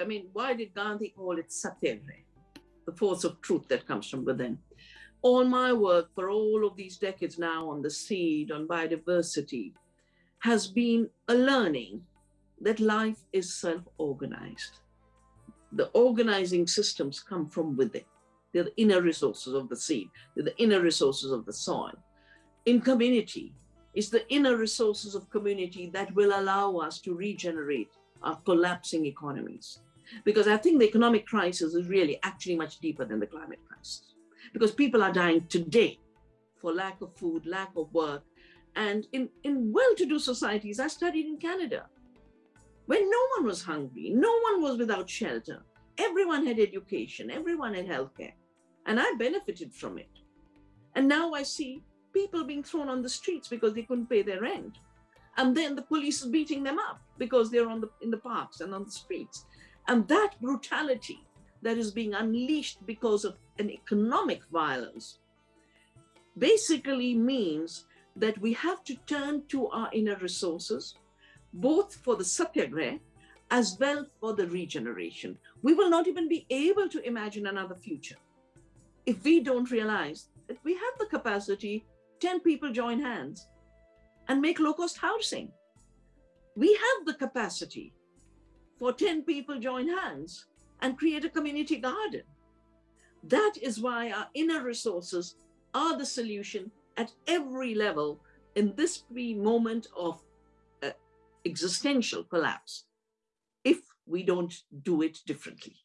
I mean, why did Gandhi call it satyagraha? The force of truth that comes from within. All my work for all of these decades now on the seed, on biodiversity, has been a learning that life is self-organized. The organizing systems come from within. They're the inner resources of the seed. They're the inner resources of the soil. In community, it's the inner resources of community that will allow us to regenerate our collapsing economies. Because I think the economic crisis is really actually much deeper than the climate crisis. Because people are dying today for lack of food, lack of work. And in, in well-to-do societies, I studied in Canada, when no one was hungry, no one was without shelter, everyone had education, everyone had healthcare, and I benefited from it. And now I see people being thrown on the streets because they couldn't pay their rent. And then the police is beating them up because they're on the, in the parks and on the streets. And that brutality that is being unleashed because of an economic violence basically means that we have to turn to our inner resources, both for the satyagraha as well for the regeneration. We will not even be able to imagine another future if we don't realize that we have the capacity, 10 people join hands and make low-cost housing. We have the capacity for 10 people join hands and create a community garden. That is why our inner resources are the solution at every level in this moment of uh, existential collapse if we don't do it differently.